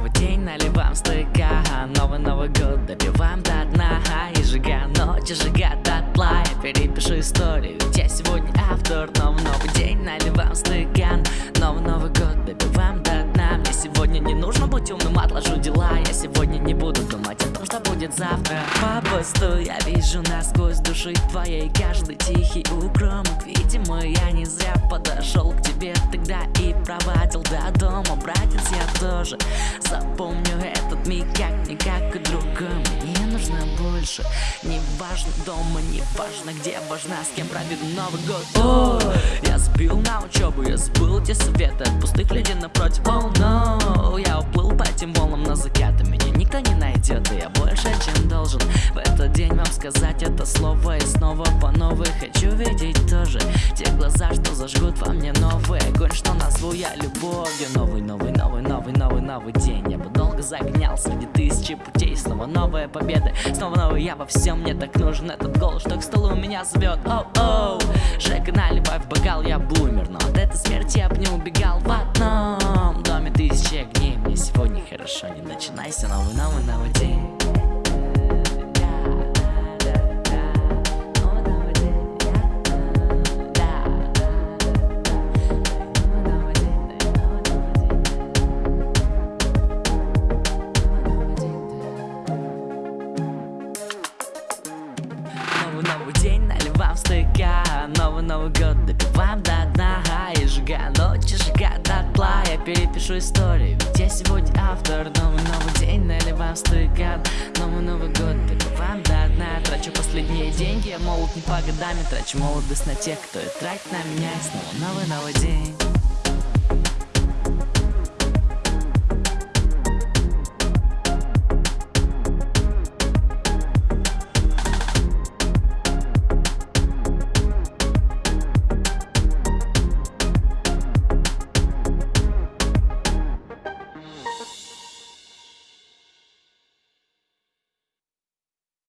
Новый день, наливаем стыка. Новый Новый год, добиваем до дна. И жига ночи, жига дотла. Я перепишу историю, ведь я сегодня автор. Новый новый день наливаем стакан Новый Новый год, добиваем до дна. Мне сегодня не нужно быть умным, отложу дела. Я сегодня не буду думать о том, что будет завтра. По я вижу насквозь души твоей. Каждый тихий укромок, видимо тоже Запомню этот миг как-никак и другом. Мне нужно больше Не важно дома, не важно где Важно с кем проведу Новый год. О, я сбил на учебу, я забыл те советы От пустых людей напротив. Oh no, я уплыл сказать это слово И снова по новой. Хочу видеть тоже Те глаза, что зажгут во мне новый огонь Что назову я любовью. Новый, новый, новый, новый, новый, новый день. Я бы долго загонял среди тысячи путей. Снова новая победа, снова новый я во всем. Мне так нужен этот голос, что к столу меня зовет. Оу-оу, Жека, наливай в бокал, я бумер. Но от этой смерти я бы не убегал в одном доме. Тысячи огней Мне сегодня хорошо, не начинайся, новый, новый, новый день стакан Новый год допиваем до дна И сжигаем ночи, сжигая дотла Я перепишу историю, ведь я сегодня автор. Новый Новый день наливаем стакан. Новый Новый год допиваем до дна. Трачу последние деньги, я молод не по годами Трачу молодость на тех, кто и тратит на меня. И снова новый Новый день